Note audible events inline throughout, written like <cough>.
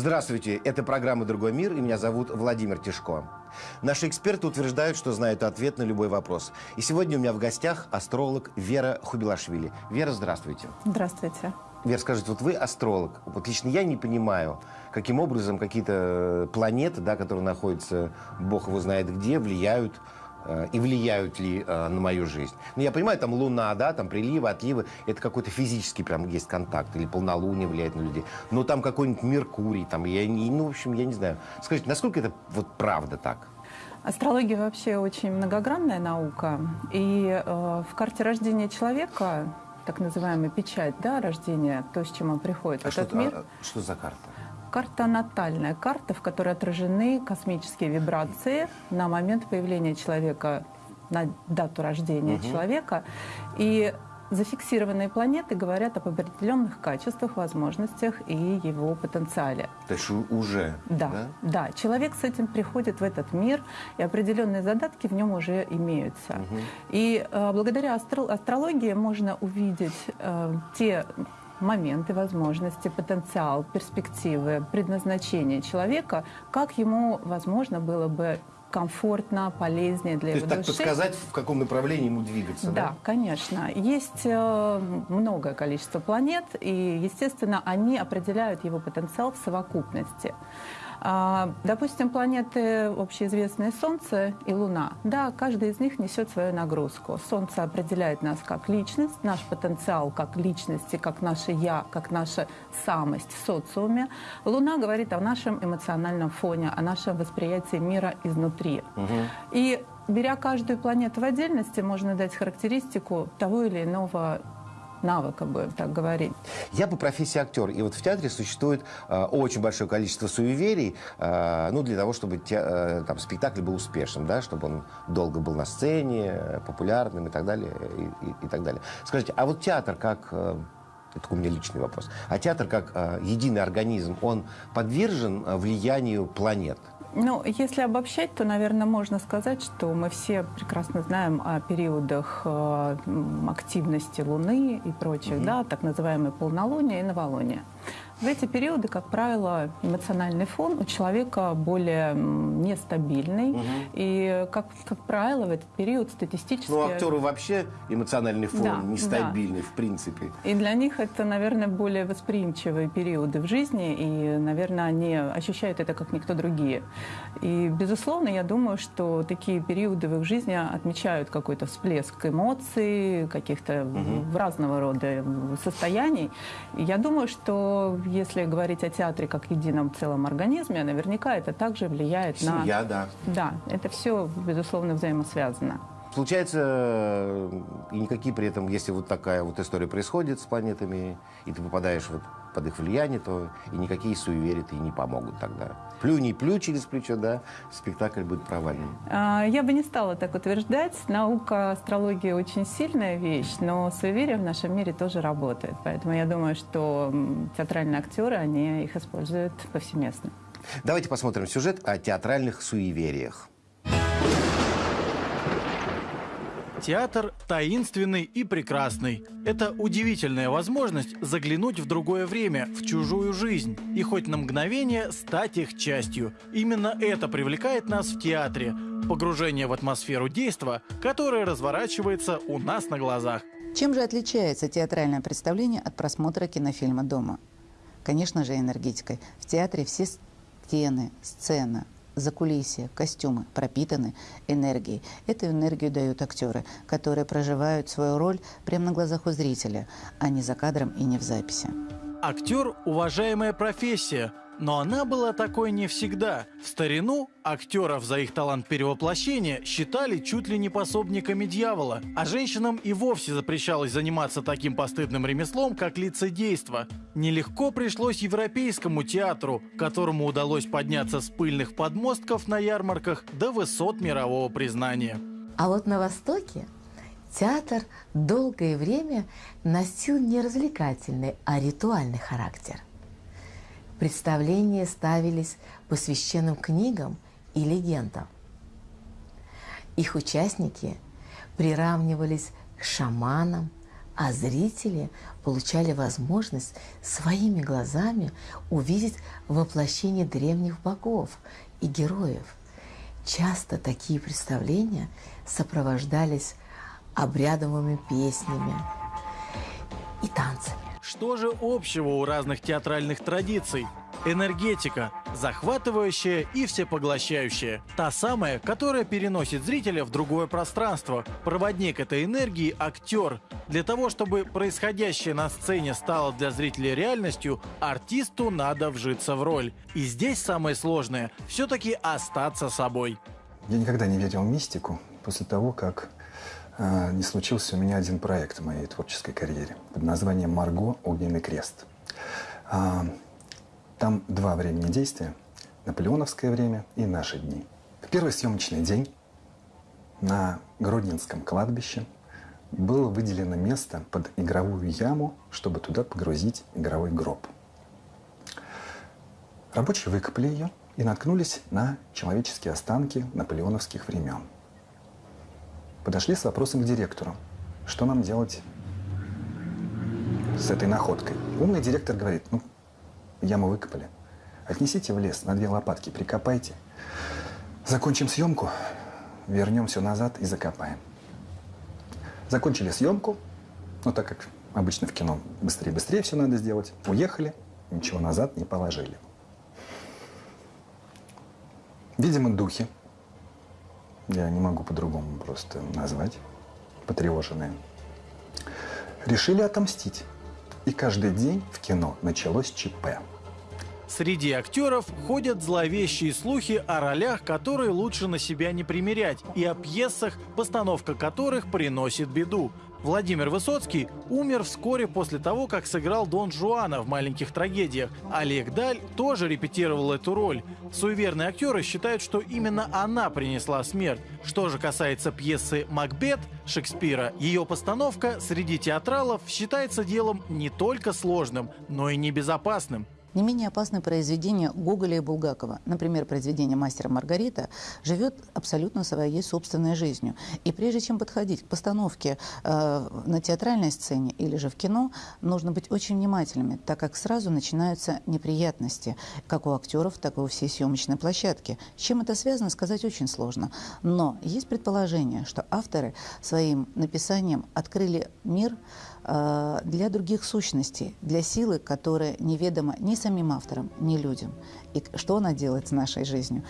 Здравствуйте, это программа «Другой мир» и меня зовут Владимир Тишко. Наши эксперты утверждают, что знают ответ на любой вопрос. И сегодня у меня в гостях астролог Вера Хубилашвили. Вера, здравствуйте. Здравствуйте. Вера, скажите, вот вы астролог. Вот лично я не понимаю, каким образом какие-то планеты, да, которые находятся, бог его знает где, влияют Э, и влияют ли э, на мою жизнь. Ну, я понимаю, там луна, да, там приливы, отливы, это какой-то физический прям есть контакт, или полнолуние влияет на людей. Но там какой-нибудь Меркурий, там, я, ну, в общем, я не знаю. Скажите, насколько это вот правда так? Астрология вообще очень многогранная наука. И э, в карте рождения человека, так называемая печать, да, рождения, то, с чем он приходит а в этот что, мир. А, что за карта? Карта натальная, карта, в которой отражены космические вибрации на момент появления человека, на дату рождения угу. человека. И зафиксированные планеты говорят об определенных качествах, возможностях и его потенциале. То есть уже? Да, да, да. Человек с этим приходит в этот мир, и определенные задатки в нем уже имеются. Угу. И э, благодаря астро астрологии можно увидеть э, те моменты, возможности, потенциал, перспективы, предназначение человека, как ему, возможно, было бы комфортно, полезнее для То его есть души. так подсказать, в каком направлении ему двигаться, да? Да, конечно. Есть э, многое количество планет, и, естественно, они определяют его потенциал в совокупности. А, допустим, планеты общеизвестные Солнце и Луна. Да, каждый из них несет свою нагрузку. Солнце определяет нас как личность, наш потенциал как личности, как наше «я», как наша самость в социуме. Луна говорит о нашем эмоциональном фоне, о нашем восприятии мира изнутри. Угу. И беря каждую планету в отдельности, можно дать характеристику того или иного навыка, будем так говорить. Я по профессии актер, и вот в театре существует э, очень большое количество суеверий, э, ну, для того, чтобы те, э, там, спектакль был успешным, да, чтобы он долго был на сцене, популярным и так далее, и, и, и так далее. Скажите, а вот театр как... Э, это у меня личный вопрос. А театр как э, единый организм, он подвержен э, влиянию планет? Ну, если обобщать, то, наверное, можно сказать, что мы все прекрасно знаем о периодах э, активности Луны и прочих, угу. да, так называемые полнолуния и новолуния. В эти периоды, как правило, эмоциональный фон у человека более нестабильный. Угу. И, как, как правило, в этот период статистически... Ну, актеры вообще эмоциональный фон да, нестабильный, да. в принципе. И для них это, наверное, более восприимчивые периоды в жизни. И, наверное, они ощущают это как никто другие. И, безусловно, я думаю, что такие периоды в их жизни отмечают какой-то всплеск эмоций, каких-то угу. разного рода состояний. И я думаю, что если говорить о театре как едином целом организме, наверняка это также влияет Семья, на... Семья, да. Да, это все, безусловно, взаимосвязано. Получается, и никакие при этом, если вот такая вот история происходит с планетами, и ты попадаешь вот под их влияние, то и никакие суеверия и не помогут тогда. Плюнь и плю через плечо, да, спектакль будет провальным. А, я бы не стала так утверждать. Наука астрология очень сильная вещь, но суеверия в нашем мире тоже работают. Поэтому я думаю, что театральные актеры, они их используют повсеместно. Давайте посмотрим сюжет о театральных суевериях. Театр таинственный и прекрасный. Это удивительная возможность заглянуть в другое время, в чужую жизнь, и хоть на мгновение стать их частью. Именно это привлекает нас в театре. Погружение в атмосферу действа, которое разворачивается у нас на глазах. Чем же отличается театральное представление от просмотра кинофильма дома? Конечно же, энергетикой. В театре все стены, сцена, закулисье, костюмы пропитаны энергией. Эту энергию дают актеры, которые проживают свою роль прямо на глазах у зрителя, а не за кадром и не в записи. Актер – уважаемая профессия, но она была такой не всегда. В старину актеров за их талант перевоплощения считали чуть ли не пособниками дьявола, а женщинам и вовсе запрещалось заниматься таким постыдным ремеслом, как лицедейство. Нелегко пришлось европейскому театру, которому удалось подняться с пыльных подмостков на ярмарках до высот мирового признания. А вот на Востоке театр долгое время носил не развлекательный, а ритуальный характер – Представления ставились по священным книгам и легендам. Их участники приравнивались к шаманам, а зрители получали возможность своими глазами увидеть воплощение древних богов и героев. Часто такие представления сопровождались обрядовыми песнями и танцами. Что же общего у разных театральных традиций? Энергетика, захватывающая и всепоглощающая. Та самая, которая переносит зрителя в другое пространство. Проводник этой энергии – актер. Для того, чтобы происходящее на сцене стало для зрителя реальностью, артисту надо вжиться в роль. И здесь самое сложное – все-таки остаться собой. Я никогда не верил в мистику после того, как не случился у меня один проект в моей творческой карьере под названием «Марго. Огненный крест». А, там два времени действия. Наполеоновское время и наши дни. В первый съемочный день на Гродненском кладбище было выделено место под игровую яму, чтобы туда погрузить игровой гроб. Рабочие выкопали ее и наткнулись на человеческие останки наполеоновских времен. Подошли с вопросом к директору, что нам делать с этой находкой. Умный директор говорит, ну, Яму выкопали. Отнесите в лес на две лопатки, прикопайте. Закончим съемку, вернем все назад и закопаем. Закончили съемку, ну так как обычно в кино быстрее-быстрее все надо сделать. Уехали, ничего назад не положили. Видимо, духи, я не могу по-другому просто назвать, потревоженные, решили отомстить. И каждый день в кино началось ЧП. Среди актеров ходят зловещие слухи о ролях, которые лучше на себя не примерять, и о пьесах, постановка которых приносит беду. Владимир Высоцкий умер вскоре после того, как сыграл Дон Жуана в «Маленьких трагедиях». Олег Даль тоже репетировал эту роль. Суеверные актеры считают, что именно она принесла смерть. Что же касается пьесы «Макбет» Шекспира, ее постановка среди театралов считается делом не только сложным, но и небезопасным. Не менее опасное произведение Гоголя и Булгакова, например, произведение «Мастера Маргарита», живет абсолютно своей собственной жизнью. И прежде чем подходить к постановке э, на театральной сцене или же в кино, нужно быть очень внимательными, так как сразу начинаются неприятности, как у актеров, так и у всей съемочной площадки. С чем это связано, сказать очень сложно. Но есть предположение, что авторы своим написанием открыли мир, для других сущностей, для силы, которая неведома ни самим авторам, ни людям. И что она делает с нашей жизнью,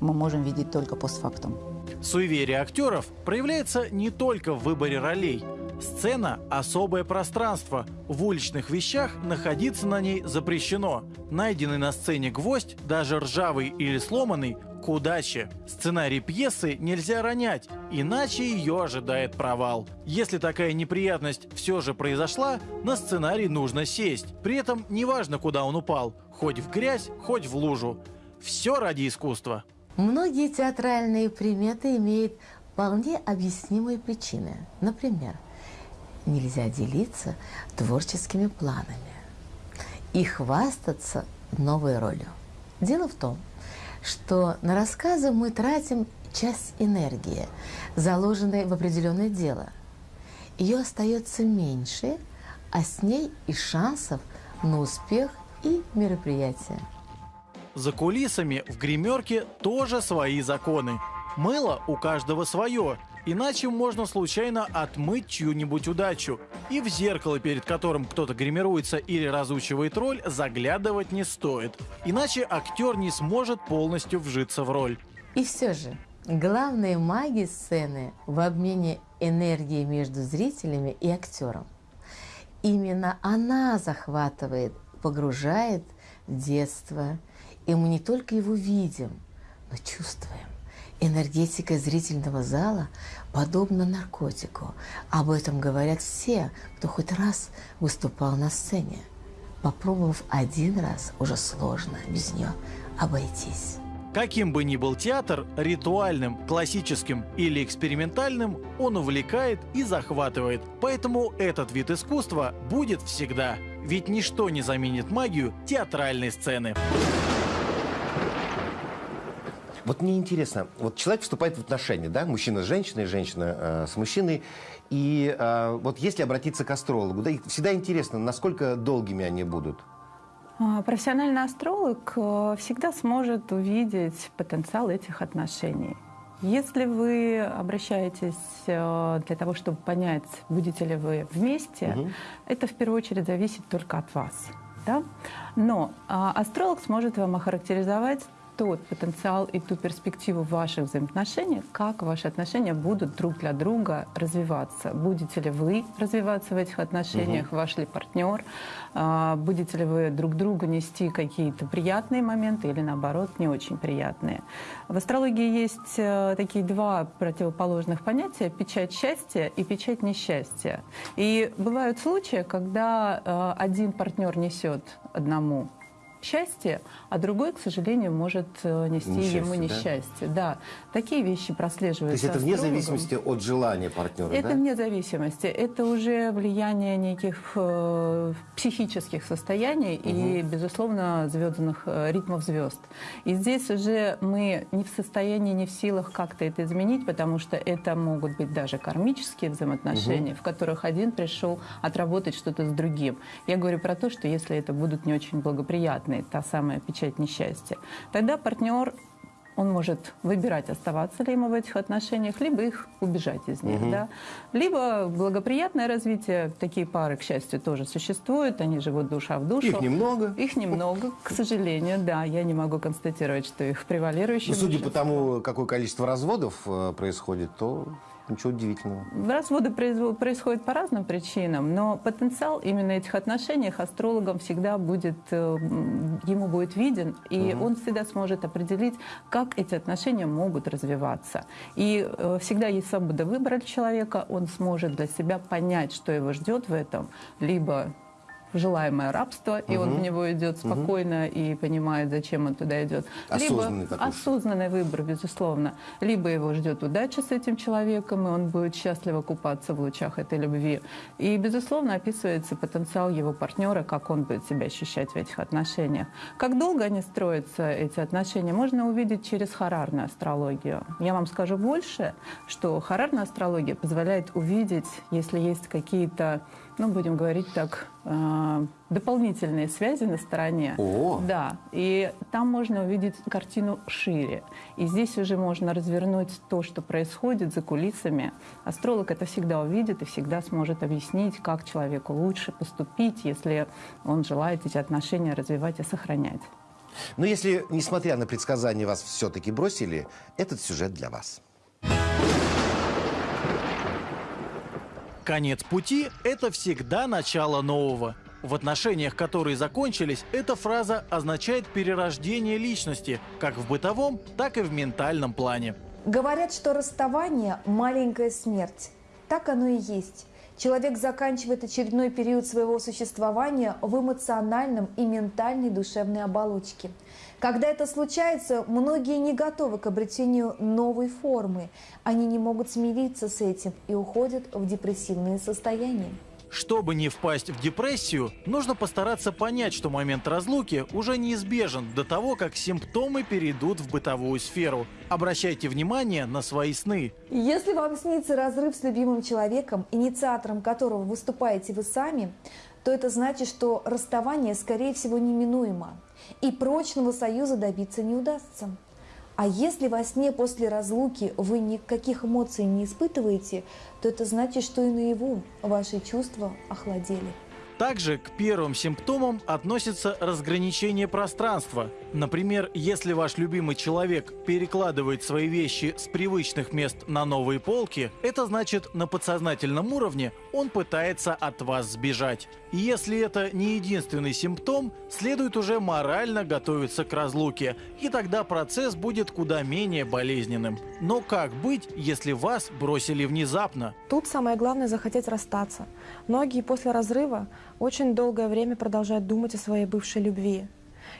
мы можем видеть только постфактум. Суеверие актеров проявляется не только в выборе ролей. Сцена – особое пространство. В уличных вещах находиться на ней запрещено. Найденный на сцене гвоздь, даже ржавый или сломанный, к удаче. Сценарий пьесы нельзя ронять, иначе ее ожидает провал. Если такая неприятность все же произошла, на сценарий нужно сесть. При этом неважно, куда он упал, хоть в грязь, хоть в лужу. Все ради искусства. Многие театральные приметы имеют вполне объяснимые причины. Например, нельзя делиться творческими планами и хвастаться новой ролью. Дело в том, что на рассказы мы тратим часть энергии, заложенной в определенное дело. Ее остается меньше, а с ней и шансов на успех и мероприятие. За кулисами в гримерке тоже свои законы. Мыло у каждого свое, Иначе можно случайно отмыть чью-нибудь удачу. И в зеркало, перед которым кто-то гримируется или разучивает роль, заглядывать не стоит. Иначе актер не сможет полностью вжиться в роль. И все же, главная магия сцены в обмене энергии между зрителями и актером. Именно она захватывает, погружает в детство. И мы не только его видим, но чувствуем. Энергетика зрительного зала подобна наркотику. Об этом говорят все, кто хоть раз выступал на сцене. Попробовав один раз, уже сложно без нее обойтись. Каким бы ни был театр, ритуальным, классическим или экспериментальным, он увлекает и захватывает. Поэтому этот вид искусства будет всегда. Ведь ничто не заменит магию театральной сцены. Вот мне интересно, вот человек вступает в отношения, да, мужчина с женщиной, женщина э, с мужчиной, и э, вот если обратиться к астрологу, да, всегда интересно, насколько долгими они будут? А, профессиональный астролог э, всегда сможет увидеть потенциал этих отношений. Если вы обращаетесь э, для того, чтобы понять, будете ли вы вместе, угу. это в первую очередь зависит только от вас. Да? Но а, астролог сможет вам охарактеризовать тот потенциал и ту перспективу ваших взаимоотношений, как ваши отношения будут друг для друга развиваться. Будете ли вы развиваться в этих отношениях, угу. ваш ли партнер, а, будете ли вы друг другу нести какие-то приятные моменты или наоборот не очень приятные. В астрологии есть э, такие два противоположных понятия – печать счастья и печать несчастья. И бывают случаи, когда э, один партнер несет одному счастье, а другой, к сожалению, может э, нести несчастье, ему несчастье. Да? да, такие вещи прослеживаются. То есть это вне зависимости от желания партнера, Это да? вне зависимости. Это уже влияние неких э, психических состояний угу. и, безусловно, звездных э, ритмов звезд. И здесь уже мы не в состоянии, не в силах как-то это изменить, потому что это могут быть даже кармические взаимоотношения, угу. в которых один пришел отработать что-то с другим. Я говорю про то, что если это будут не очень благоприятные неприятной, та самая печать несчастья, тогда партнер он может выбирать, оставаться ли ему в этих отношениях, либо их убежать из них. Угу. Да? Либо благоприятное развитие. Такие пары, к счастью, тоже существуют. Они живут душа в душу. Их немного. Их немного, к сожалению, да. Я не могу констатировать, что их превалирующее. Но судя по тому, какое количество разводов э, происходит, то Ничего удивительного. Разводы происходят по разным причинам, но потенциал именно этих отношений астрологам всегда будет, э, ему будет виден, и угу. он всегда сможет определить, как эти отношения могут развиваться. И э, всегда есть свобода выбора человека, он сможет для себя понять, что его ждет в этом, либо желаемое рабство, и угу. он в него идет спокойно угу. и понимает, зачем он туда идет. Осознанный Либо такой. осознанный выбор, безусловно. Либо его ждет удача с этим человеком, и он будет счастливо купаться в лучах этой любви. И, безусловно, описывается потенциал его партнера, как он будет себя ощущать в этих отношениях. Как долго они строятся, эти отношения, можно увидеть через харарную астрологию. Я вам скажу больше, что харарная астрология позволяет увидеть, если есть какие-то ну, будем говорить так, э, дополнительные связи на стороне. О. Да, и там можно увидеть картину шире. И здесь уже можно развернуть то, что происходит за кулисами. Астролог это всегда увидит и всегда сможет объяснить, как человеку лучше поступить, если он желает эти отношения развивать и сохранять. Но если, несмотря на предсказания, вас все-таки бросили, этот сюжет для вас. Конец пути – это всегда начало нового. В отношениях, которые закончились, эта фраза означает перерождение личности, как в бытовом, так и в ментальном плане. Говорят, что расставание – маленькая смерть. Так оно и есть. Человек заканчивает очередной период своего существования в эмоциональном и ментальной душевной оболочке – когда это случается, многие не готовы к обретению новой формы. Они не могут смириться с этим и уходят в депрессивные состояния. Чтобы не впасть в депрессию, нужно постараться понять, что момент разлуки уже неизбежен до того, как симптомы перейдут в бытовую сферу. Обращайте внимание на свои сны. Если вам снится разрыв с любимым человеком, инициатором которого выступаете вы сами, то это значит, что расставание, скорее всего, неминуемо и прочного союза добиться не удастся. А если во сне после разлуки вы никаких эмоций не испытываете, то это значит, что и наяву ваши чувства охладели. Также к первым симптомам относится разграничение пространства. Например, если ваш любимый человек перекладывает свои вещи с привычных мест на новые полки, это значит на подсознательном уровне он пытается от вас сбежать. Если это не единственный симптом, следует уже морально готовиться к разлуке, и тогда процесс будет куда менее болезненным. Но как быть, если вас бросили внезапно? Тут самое главное захотеть расстаться. Многие после разрыва очень долгое время продолжают думать о своей бывшей любви,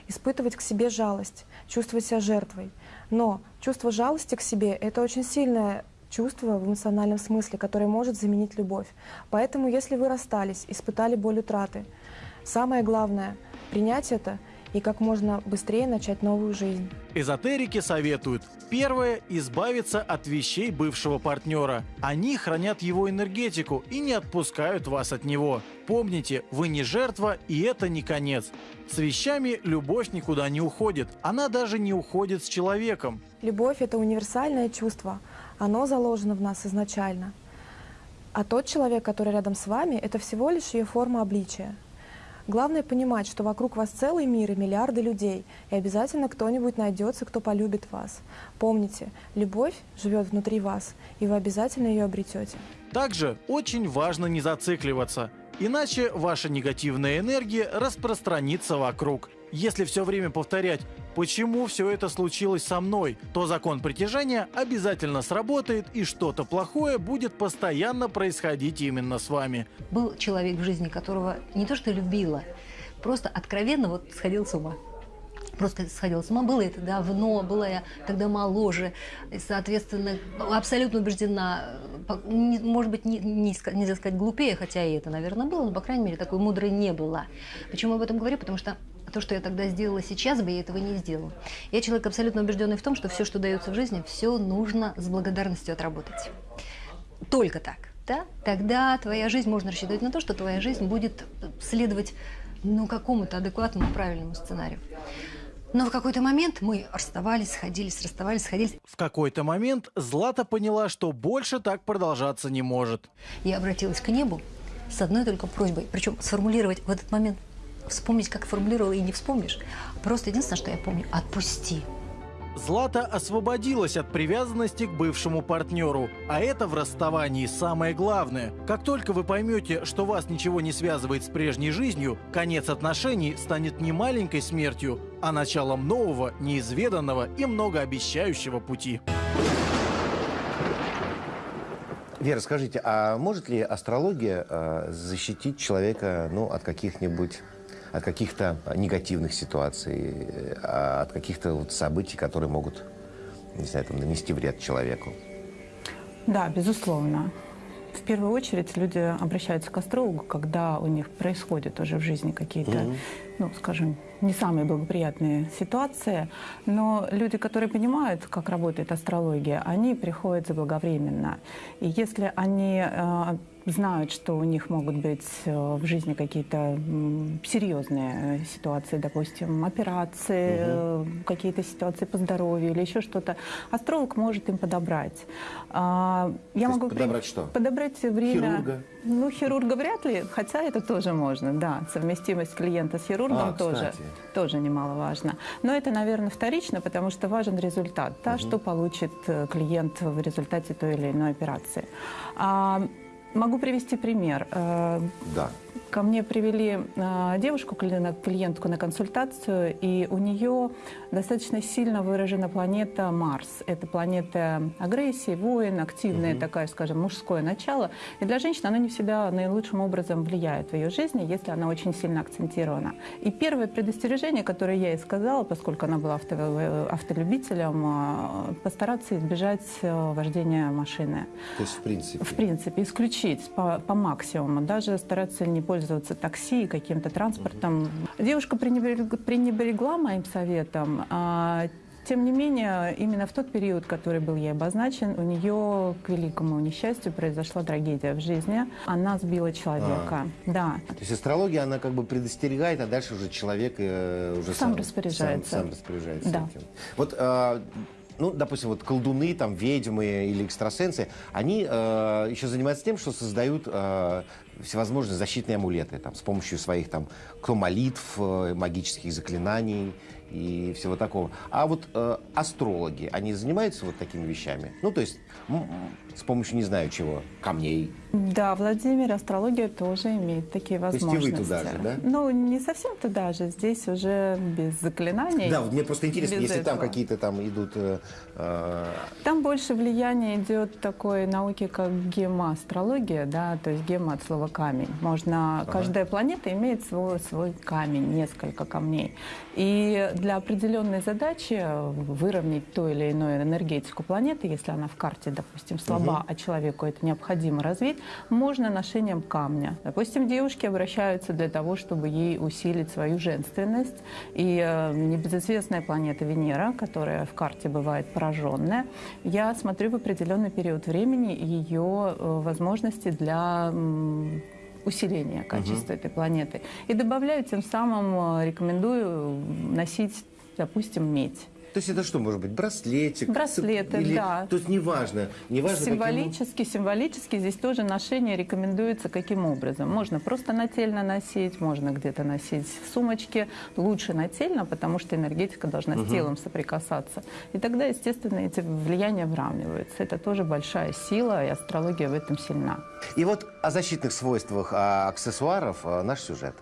испытывать к себе жалость, чувствовать себя жертвой. Но чувство жалости к себе — это очень сильное чувство в эмоциональном смысле, которое может заменить любовь. Поэтому, если вы расстались, испытали боль утраты, самое главное — принять это и как можно быстрее начать новую жизнь. Эзотерики советуют. Первое – избавиться от вещей бывшего партнера. Они хранят его энергетику и не отпускают вас от него. Помните, вы не жертва и это не конец. С вещами любовь никуда не уходит. Она даже не уходит с человеком. Любовь – это универсальное чувство. Оно заложено в нас изначально. А тот человек, который рядом с вами, это всего лишь ее форма обличия. Главное понимать, что вокруг вас целый мир и миллиарды людей, и обязательно кто-нибудь найдется, кто полюбит вас. Помните, любовь живет внутри вас, и вы обязательно ее обретете. Также очень важно не зацикливаться, иначе ваша негативная энергия распространится вокруг. Если все время повторять «почему все это случилось со мной?», то закон притяжения обязательно сработает и что-то плохое будет постоянно происходить именно с вами. Был человек в жизни, которого не то что любила, просто откровенно вот сходил с ума. Просто сходила с ума. Было это давно, была я тогда моложе, и, соответственно, абсолютно убеждена, может быть, не, не, нельзя сказать глупее, хотя и это, наверное, было, но, по крайней мере, такой мудрой не была. Почему об этом говорю? Потому что то, что я тогда сделала сейчас бы, я этого не сделала. Я человек абсолютно убежденный в том, что все, что дается в жизни, все нужно с благодарностью отработать. Только так. Да? Тогда твоя жизнь, можно рассчитывать на то, что твоя жизнь будет следовать ну, какому-то адекватному, правильному сценарию. Но в какой-то момент мы расставались, сходились, расставались, сходились. В какой-то момент Злата поняла, что больше так продолжаться не может. Я обратилась к небу с одной только просьбой, причем сформулировать в этот момент, вспомнить, как формулировала, и не вспомнишь. Просто единственное, что я помню, отпусти. Злата освободилась от привязанности к бывшему партнеру. А это в расставании самое главное. Как только вы поймете, что вас ничего не связывает с прежней жизнью, конец отношений станет не маленькой смертью, а началом нового, неизведанного и многообещающего пути. Вера, скажите, а может ли астрология э, защитить человека ну, от каких-нибудь от каких-то негативных ситуаций, э, от каких-то вот событий, которые могут, не знаю, там, нанести вред человеку? Да, безусловно. В первую очередь люди обращаются к астрологу, когда у них происходят уже в жизни какие-то, ну, скажем, не самые благоприятные ситуации. Но люди, которые понимают, как работает астрология, они приходят заблаговременно. И если они э, знают, что у них могут быть э, в жизни какие-то серьезные э, ситуации, допустим, операции, э, какие-то ситуации по здоровью или еще что-то, астролог может им подобрать. А, Я То могу при- подобрать что? Подобрать время. Хирурга? Ну, хирурга вряд ли, хотя это тоже можно, да. Совместимость клиента с хирургом А, тоже, кстати. тоже немаловажно. Но это, наверное, вторично, потому что важен результат, да, что получит э, клиент в результате той или иной операции. Могу привести пример. Э, Да. Ко мне привели э, девушку, кли- клиентку на консультацию, и у нее достаточно сильно выражена планета Марс. Это планета агрессии, воин, активное такая, скажем, мужское начало. И для женщин она не всегда наилучшим образом влияет в ее жизни, если она очень сильно акцентирована. И первое предостережение, которое я ей сказала, поскольку она была авто- э, автолюбителем, э, постараться избежать э, вождения машины. То есть, в принципе. В принципе, исключить по, по максимуму, даже стараться не пользоваться такси, каким-то транспортом. Девушка пренебрег- пренебрегла моим советом. а, тем не менее, именно в тот период, который был ей обозначен, у нее, к великому несчастью, произошла трагедия в жизни. Она сбила человека. Да. То есть астрология, она как бы предостерегает, а дальше уже человек э, уже Сам распоряжается. Сам, сам распоряжается Да. этим. Вот, э, ну, допустим, вот колдуны, там, ведьмы или экстрасенсы, они э, еще занимаются тем, что создают э, всевозможные защитные амулеты, там, с помощью своих, там, кто молитв, э, магических заклинаний и всего такого. А вот э, астрологи, они занимаются вот такими вещами? Ну, то есть с помощью, не знаю чего, камней, Да, Владимир, астрология тоже имеет такие есть и вы возможности. туда же, да? Ну, не совсем туда же. Здесь уже без заклинаний. Да, вот мне просто интересно, если там этого. какие-то там идут... э, э, Там больше влияние идет такой науки, как гемоастрология, да, то есть гемо от слова камень. Можно, каждая планета имеет свой, свой камень, несколько камней. И для определенной задачи выровнять ту или иную энергетику планеты, если она в карте, допустим, слаба, а человеку это необходимо развить, можно ношением камня. Допустим, девушки обращаются для того, чтобы ей усилить свою женственность. И э, небезызвестная планета Венера, которая в карте бывает пораженная, я смотрю в определенный период времени ее э, возможности для м, усиления качества этой планеты. И добавляю, тем самым э, рекомендую носить, допустим, медь. То есть это что может быть? Браслетик? Браслеты, или- да. То есть неважно. неважно каким- Символически, символически здесь тоже ношение рекомендуется каким образом. Можно просто нательно носить, можно где-то носить в сумочке. Лучше нательно, потому что энергетика должна с телом соприкасаться. И тогда, естественно, эти влияния выравниваются. Это тоже большая сила, и астрология в этом сильна. И вот о защитных свойствах аксессуаров а, наш сюжет.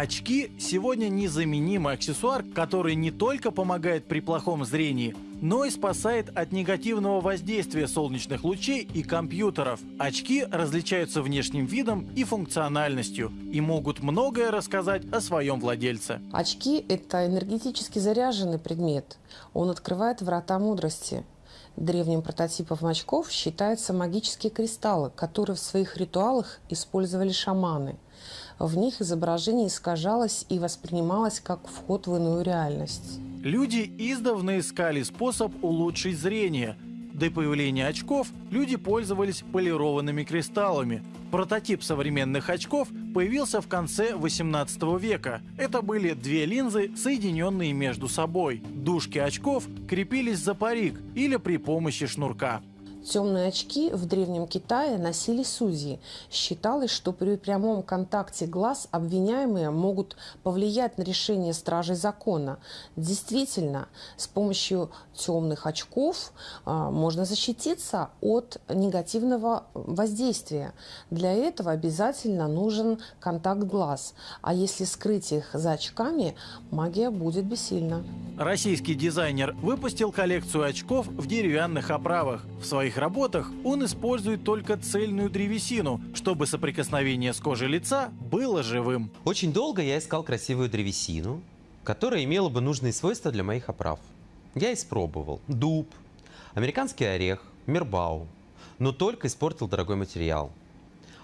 Очки сегодня незаменимый аксессуар, который не только помогает при плохом зрении, но и спасает от негативного воздействия солнечных лучей и компьютеров. Очки различаются внешним видом и функциональностью и могут многое рассказать о своем владельце. Очки – это энергетически заряженный предмет. Он открывает врата мудрости. Древним прототипом очков считаются магические кристаллы, которые в своих ритуалах использовали шаманы. В них изображение искажалось и воспринималось как вход в иную реальность. Люди издавна искали способ улучшить зрение. До появления очков люди пользовались полированными кристаллами. Прототип современных очков появился в конце 18 века. Это были две линзы, соединенные между собой. Дужки очков крепились за парик или при помощи шнурка. Темные очки в Древнем Китае носили судьи. Считалось, что при прямом контакте глаз обвиняемые могут повлиять на решение стражей закона. Действительно, с помощью темных очков а, можно защититься от негативного воздействия. Для этого обязательно нужен контакт глаз. А если скрыть их за очками, магия будет бессильна. Российский дизайнер выпустил коллекцию очков в деревянных оправах. В своих работах он использует только цельную древесину, чтобы соприкосновение с кожей лица было живым. Очень долго я искал красивую древесину, которая имела бы нужные свойства для моих оправ. Я испробовал дуб, американский орех, мирбау, но только испортил дорогой материал.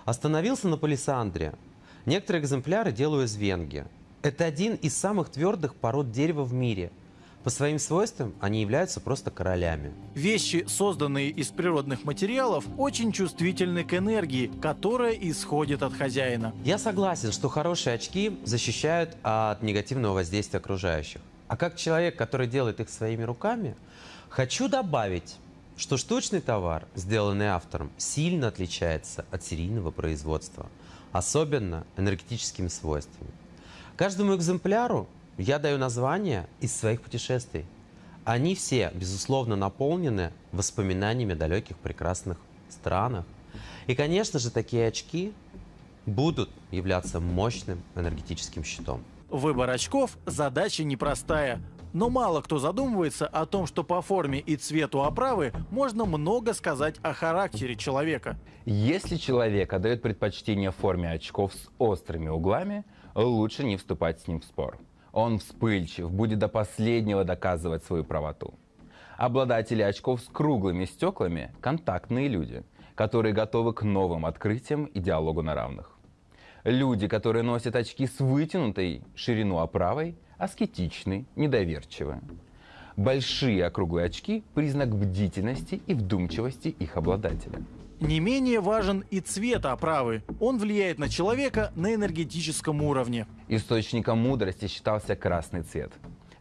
Остановился на палисандре. Некоторые экземпляры делаю из венги. Это один из самых твердых пород дерева в мире. По своим свойствам они являются просто королями. Вещи, созданные из природных материалов, очень чувствительны к энергии, которая исходит от хозяина. Я согласен, что хорошие очки защищают от негативного воздействия окружающих. А как человек, который делает их своими руками, хочу добавить, что штучный товар, сделанный автором, сильно отличается от серийного производства, особенно энергетическими свойствами. Каждому экземпляру я даю название из своих путешествий. Они все, безусловно, наполнены воспоминаниями о далеких прекрасных странах. И, конечно же, такие очки будут являться мощным энергетическим щитом. Выбор очков – задача непростая. Но мало кто задумывается о том, что по форме и цвету оправы можно много сказать о характере человека. Если человек отдает предпочтение форме очков с острыми углами, лучше не вступать с ним в спор. Он вспыльчив, будет до последнего доказывать свою правоту. Обладатели очков с круглыми стеклами – контактные люди, которые готовы к новым открытиям и диалогу на равных. Люди, которые носят очки с вытянутой ширину оправой, аскетичны, недоверчивы. Большие округлые очки – признак бдительности и вдумчивости их обладателя. Не менее важен и цвет оправы. Он влияет на человека на энергетическом уровне. Источником мудрости считался красный цвет.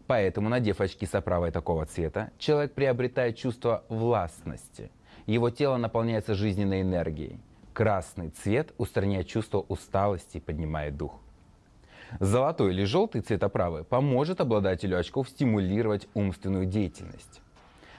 Поэтому, надев очки с оправой такого цвета, человек приобретает чувство властности. Его тело наполняется жизненной энергией. Красный цвет устраняет чувство усталости и поднимает дух. Золотой или желтый цвет оправы поможет обладателю очков стимулировать умственную деятельность,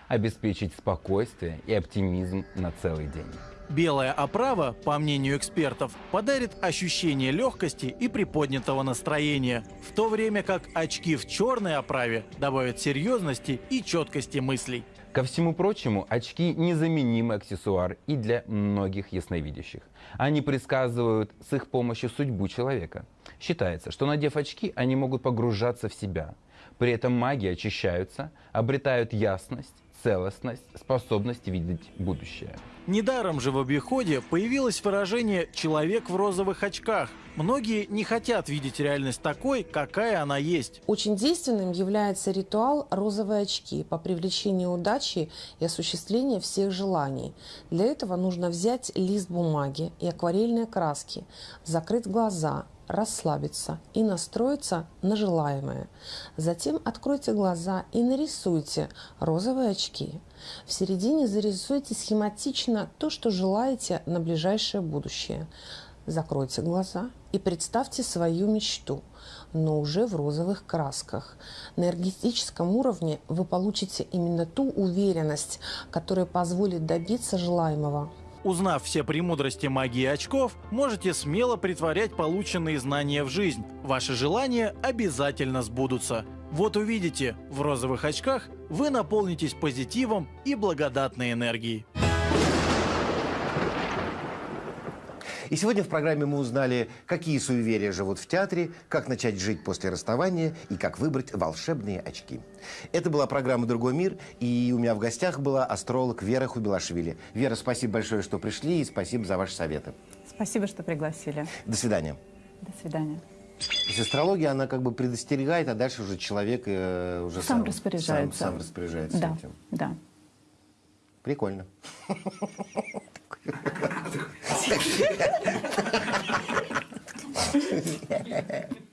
обеспечить спокойствие и оптимизм на целый день. Белая оправа, по мнению экспертов, подарит ощущение легкости и приподнятого настроения, в то время как очки в черной оправе добавят серьезности и четкости мыслей. Ко всему прочему, очки – незаменимый аксессуар и для многих ясновидящих. Они предсказывают с их помощью судьбу человека. Считается, что надев очки, они могут погружаться в себя. При этом маги очищаются, обретают ясность, целостность, способность видеть будущее. Недаром же в обиходе появилось выражение «человек в розовых очках». Многие не хотят видеть реальность такой, какая она есть. Очень действенным является ритуал «розовые очки» по привлечению удачи и осуществлению всех желаний. Для этого нужно взять лист бумаги и акварельные краски, закрыть глаза, расслабиться и настроиться на желаемое. Затем откройте глаза и нарисуйте розовые очки. В середине зарисуйте схематично то, что желаете на ближайшее будущее. Закройте глаза и представьте свою мечту, но уже в розовых красках. На энергетическом уровне вы получите именно ту уверенность, которая позволит добиться желаемого. Узнав все премудрости магии очков, можете смело притворять полученные знания в жизнь. Ваши желания обязательно сбудутся. Вот увидите, в розовых очках вы наполнитесь позитивом и благодатной энергией. И сегодня в программе мы узнали, какие суеверия живут в театре, как начать жить после расставания и как выбрать волшебные очки. Это была программа «Другой мир», и у меня в гостях была астролог Вера Хубилашвили. Вера, спасибо большое, что пришли, и спасибо за ваши советы. Спасибо, что пригласили. До свидания. До свидания. То есть астрология, она как бы предостерегает, а дальше уже человек э, уже Сам сам, распоряжается. Сам, сам распоряжается Да, этим. да. Прикольно. <laughs> ハハハハ。